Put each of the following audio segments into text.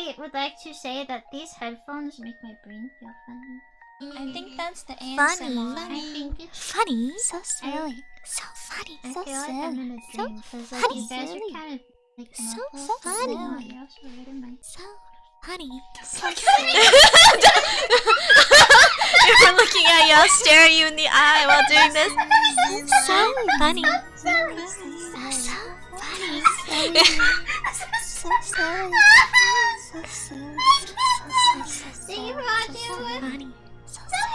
I would like to say that these headphones make my brain feel funny. I think mm. that's the Funny. ASMR. I think it's Funny. So silly. So funny. I So feel like silly. I'm in a So dream because like funny. you guys Silly. are kind of like So muffled, so but funny. no, you're also right in my So funny. You're looking at y'all stare at you in the eye while doing this. So funny. so funny. So funny. So silly. So. Sing it, Roger. So funny. So silly.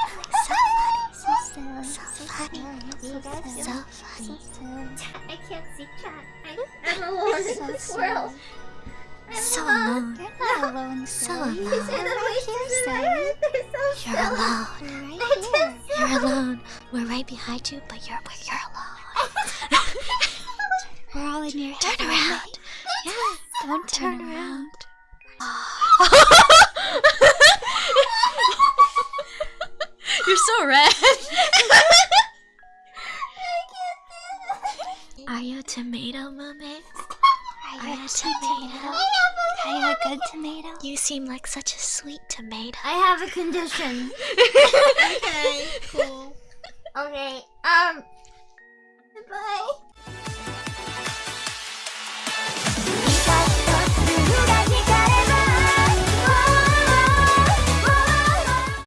So funny. So. So funny. So funny. I can't see chat. I'm alone in this world. I'm So alone. You're alone, So silly. You say alone. the voices in my head. They're so You're alone. Right They're here. just so You're alone. We're right behind you, but you're but you're alone. We're all in your head. Turn around. Yeah. Don't Turn around. You're so red. Are you a tomato, mermaid? Are you a tomato? tomato? Are you a good tomato? You seem like such a sweet tomato. I have a condition. okay, cool. Okay, um. Goodbye.